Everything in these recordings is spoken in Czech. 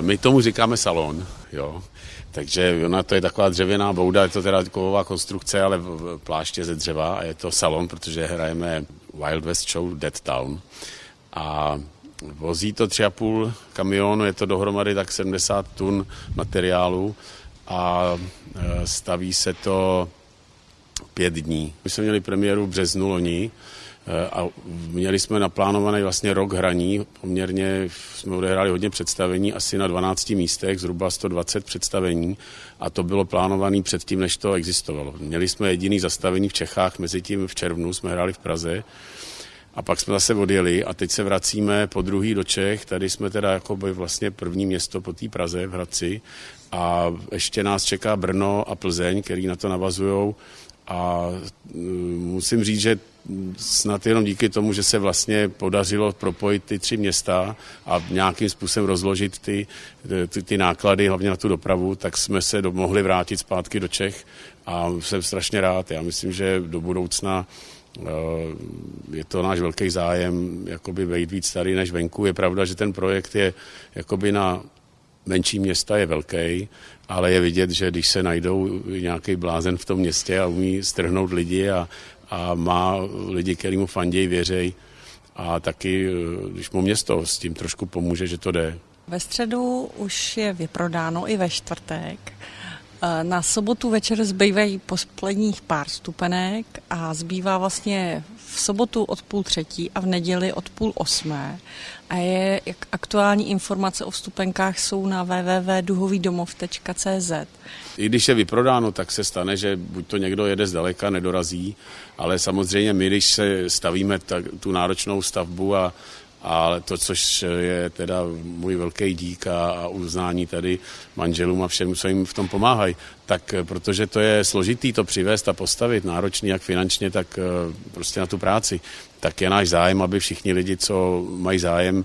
My tomu říkáme salon, jo. Takže ona to je taková dřevěná bouda, je to teda kovová konstrukce, ale pláště ze dřeva a je to salon, protože hrajeme Wild West Show Dead Town. A vozí to 3,5 kamionu, je to dohromady tak 70 tun materiálu a e, staví se to pět dní. My jsme měli premiéru v březnu loni a měli jsme naplánovaný vlastně rok hraní. Poměrně jsme odehráli hodně představení, asi na 12 místech, zhruba 120 představení a to bylo plánované předtím, než to existovalo. Měli jsme jediný zastavení v Čechách, mezi tím v červnu jsme hráli v Praze a pak jsme zase odjeli a teď se vracíme po druhý do Čech. Tady jsme teda jako by vlastně první město po té Praze v Hradci a ještě nás čeká Brno a Plzeň, který na to navazují. A mm, musím říct, že snad jenom díky tomu, že se vlastně podařilo propojit ty tři města a nějakým způsobem rozložit ty, ty, ty náklady, hlavně na tu dopravu, tak jsme se do, mohli vrátit zpátky do Čech a jsem strašně rád. Já myslím, že do budoucna Eh, je to náš velký zájem jakoby vejít víc tady než venku. Je pravda, že ten projekt je jakoby na menší města je velký, ale je vidět, že když se najdou nějaký blázen v tom městě a umí strhnout lidi a, a má lidi, který mu fandějí, věřej, a taky, eh, když mu město s tím trošku pomůže, že to jde. Ve středu už je vyprodáno i ve čtvrtek. Eh, na sobotu večer zbývají posledních pár stupenek a zbývá vlastně v sobotu od půl třetí a v neděli od půl osmé. A je, jak aktuální informace o vstupenkách jsou na www.duhovýdomov.cz. I když je vyprodáno, tak se stane, že buď to někdo jede zdaleka, nedorazí, ale samozřejmě my, když se stavíme tak, tu náročnou stavbu a ale to, což je teda můj velký dík a, a uznání tady manželům a všem, co jim v tom pomáhají, tak protože to je složitý to přivést a postavit, náročný jak finančně, tak eh, prostě na tu práci, tak je náš zájem, aby všichni lidi, co mají zájem,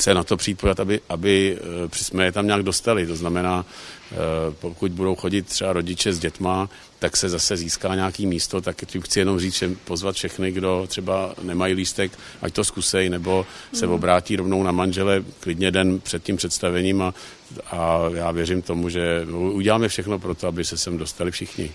se na to přijít aby, aby eh, jsme je tam nějak dostali. To znamená, eh, pokud budou chodit třeba rodiče s dětma, tak se zase získá nějaký místo, tak tím chci jenom říct, že pozvat všechny, kdo třeba nemají lístek, ať to zkusej, nebo se mm. obrátí rovnou na manžele klidně den před tím představením a, a já věřím tomu, že uděláme všechno pro to, aby se sem dostali všichni.